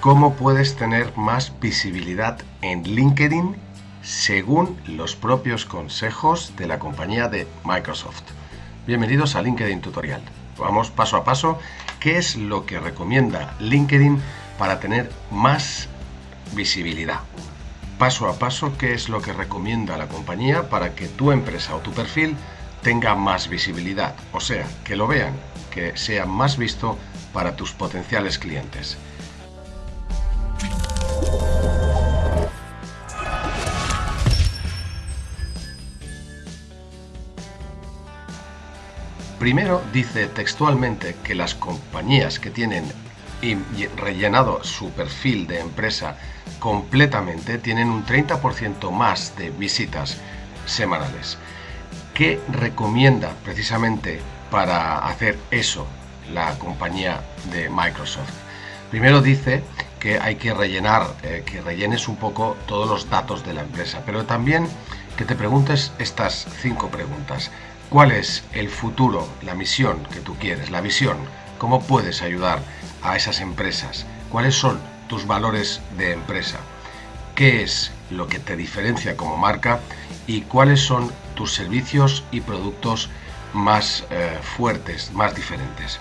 cómo puedes tener más visibilidad en LinkedIn según los propios consejos de la compañía de Microsoft. Bienvenidos a LinkedIn Tutorial. Vamos paso a paso. ¿Qué es lo que recomienda LinkedIn para tener más visibilidad? Paso a paso, ¿qué es lo que recomienda la compañía para que tu empresa o tu perfil tenga más visibilidad? O sea, que lo vean, que sea más visto para tus potenciales clientes. Primero dice textualmente que las compañías que tienen rellenado su perfil de empresa completamente tienen un 30% más de visitas semanales. ¿Qué recomienda precisamente para hacer eso la compañía de Microsoft? Primero dice que hay que rellenar, eh, que rellenes un poco todos los datos de la empresa, pero también que te preguntes estas cinco preguntas. ¿Cuál es el futuro, la misión que tú quieres, la visión? ¿Cómo puedes ayudar a esas empresas? ¿Cuáles son tus valores de empresa? ¿Qué es lo que te diferencia como marca? ¿Y cuáles son tus servicios y productos más eh, fuertes, más diferentes?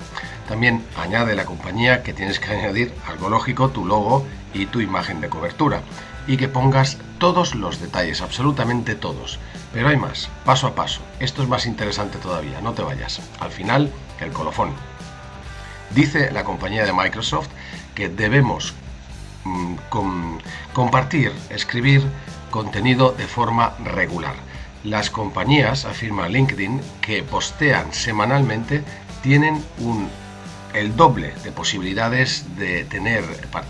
También añade la compañía que tienes que añadir algo lógico, tu logo y tu imagen de cobertura y que pongas todos los detalles, absolutamente todos. Pero hay más, paso a paso. Esto es más interesante todavía, no te vayas. Al final, el colofón. Dice la compañía de Microsoft que debemos mm, compartir, escribir contenido de forma regular. Las compañías, afirma LinkedIn, que postean semanalmente tienen un el doble de posibilidades de tener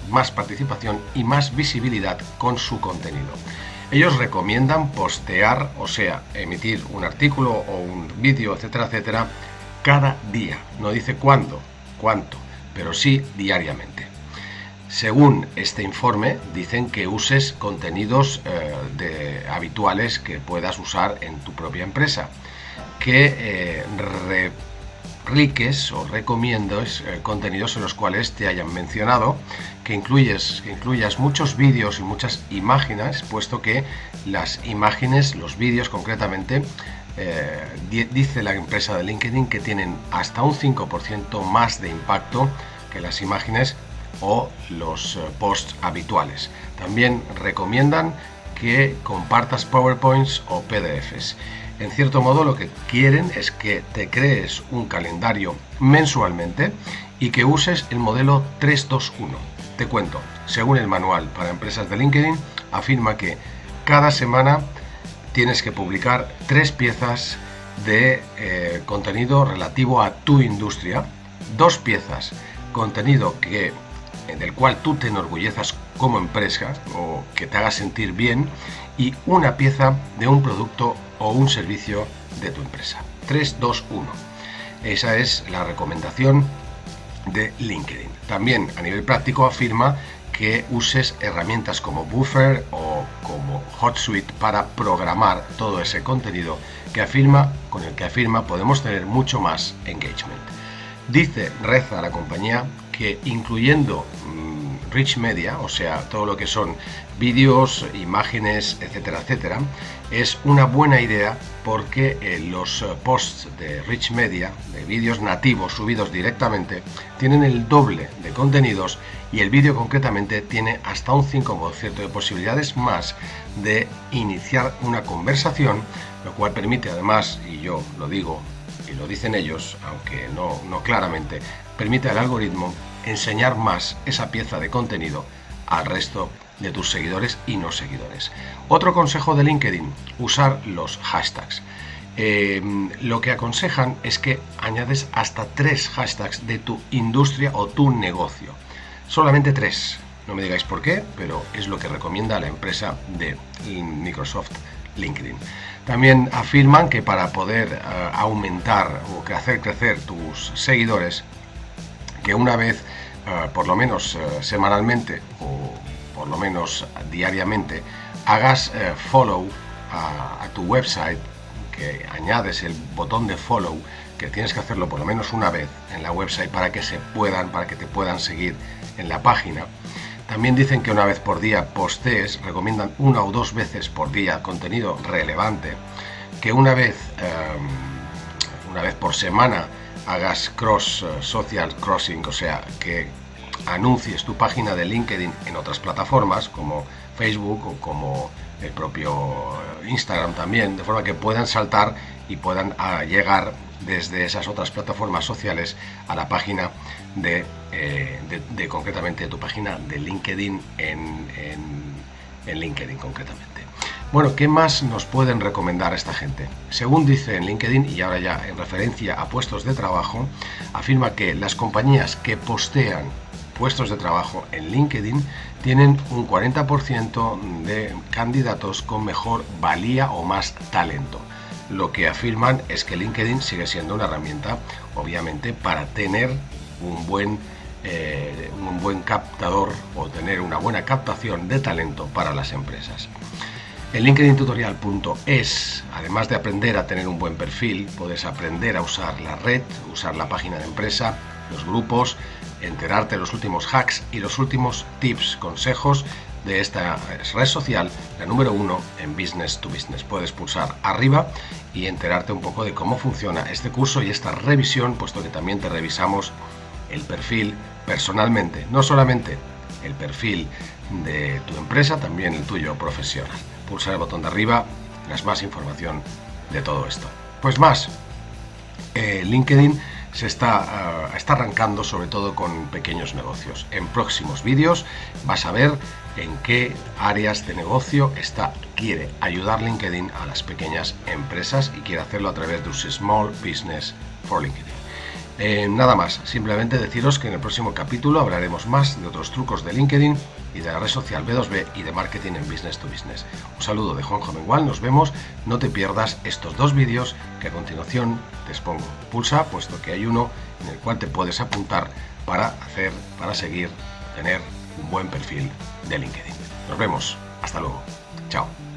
más participación y más visibilidad con su contenido. Ellos recomiendan postear, o sea, emitir un artículo o un vídeo, etcétera, etcétera, cada día. No dice cuándo, cuánto, pero sí diariamente. Según este informe, dicen que uses contenidos eh, de, habituales que puedas usar en tu propia empresa, que eh, riques o recomiendo eh, contenidos en los cuales te hayan mencionado, que, incluyes, que incluyas muchos vídeos y muchas imágenes, puesto que las imágenes, los vídeos concretamente, eh, dice la empresa de LinkedIn que tienen hasta un 5% más de impacto que las imágenes o los eh, posts habituales. También recomiendan que compartas PowerPoints o PDFs. En cierto modo lo que quieren es que te crees un calendario mensualmente y que uses el modelo 321. Te cuento, según el manual para empresas de LinkedIn, afirma que cada semana tienes que publicar tres piezas de eh, contenido relativo a tu industria, dos piezas contenido que del cual tú te enorgullezas como empresa o que te haga sentir bien y una pieza de un producto o un servicio de tu empresa. 3, 2, 1. Esa es la recomendación de LinkedIn. También a nivel práctico afirma que uses herramientas como Buffer o como HotSuite para programar todo ese contenido que afirma, con el que afirma podemos tener mucho más engagement. Dice, reza la compañía, que incluyendo mm, Rich Media, o sea, todo lo que son vídeos, imágenes, etcétera, etcétera, es una buena idea porque eh, los eh, posts de Rich Media, de vídeos nativos subidos directamente, tienen el doble de contenidos y el vídeo concretamente tiene hasta un 5% de posibilidades más de iniciar una conversación, lo cual permite además, y yo lo digo y lo dicen ellos, aunque no, no claramente, permite al algoritmo enseñar más esa pieza de contenido al resto de tus seguidores y no seguidores. Otro consejo de LinkedIn, usar los hashtags. Eh, lo que aconsejan es que añades hasta tres hashtags de tu industria o tu negocio. Solamente tres. No me digáis por qué, pero es lo que recomienda la empresa de Microsoft LinkedIn. También afirman que para poder eh, aumentar o hacer crecer tus seguidores, que una vez, eh, por lo menos semanalmente o por lo menos diariamente, hagas eh, follow a, tu website, que añades el botón de follow, que tienes que hacerlo por lo menos una vez en la website para que se puedan, para que te puedan seguir en la página, También dicen que una vez por día postees, recomiendan una o dos veces por día contenido relevante, que una vez, em, una vez por semana hagas cross eh, social crossing, o sea, que anuncies tu página de LinkedIn en otras plataformas como Facebook o como el propio Instagram también, de forma que puedan saltar y puedan ah, llegar desde esas otras plataformas sociales a la página de, eh, de, concretamente tu página de LinkedIn en, en, LinkedIn concretamente. Bueno, ¿qué más nos pueden recomendar esta gente? Según dice en LinkedIn, y ahora ya en referencia a puestos de trabajo, afirma que las compañías que postean puestos de trabajo en LinkedIn tienen un 40% de candidatos con mejor valía o más talento lo que afirman es que LinkedIn sigue siendo una herramienta, obviamente, para tener un buen, eh, un buen captador o tener una buena captación de talento para las empresas. En linkedintutorial.es, además de aprender a tener un buen perfil, puedes aprender a usar la red, usar la página de empresa, los grupos, enterarte de los últimos hacks y los últimos tips, consejos de esta red social, la número uno en Business to Business. Puedes pulsar arriba y enterarte un poco de cómo funciona este curso y esta revisión, puesto que también te revisamos el perfil personalmente, no solamente el perfil de tu empresa, también el tuyo profesional. Pulsa el botón de arriba, las más información de todo esto. Pues más, eh, LinkedIn se está, ah, está arrancando sobre todo con pequeños negocios. En próximos vídeos vas a ver en qué áreas de negocio está, quiere ayudar LinkedIn a las pequeñas empresas y quiere hacerlo a través de un Small Business for LinkedIn. Eh, nada más, simplemente deciros que en el próximo capítulo hablaremos más de otros trucos de LinkedIn y de la red social B2B y de marketing en Business to Business. Un saludo de Juan Mengual, nos vemos, no te pierdas estos dos vídeos que a continuación te expongo. Pulsa, puesto que hay uno en el cual te puedes apuntar para hacer, para seguir, tener un buen perfil de LinkedIn. Nos vemos, hasta luego, chao.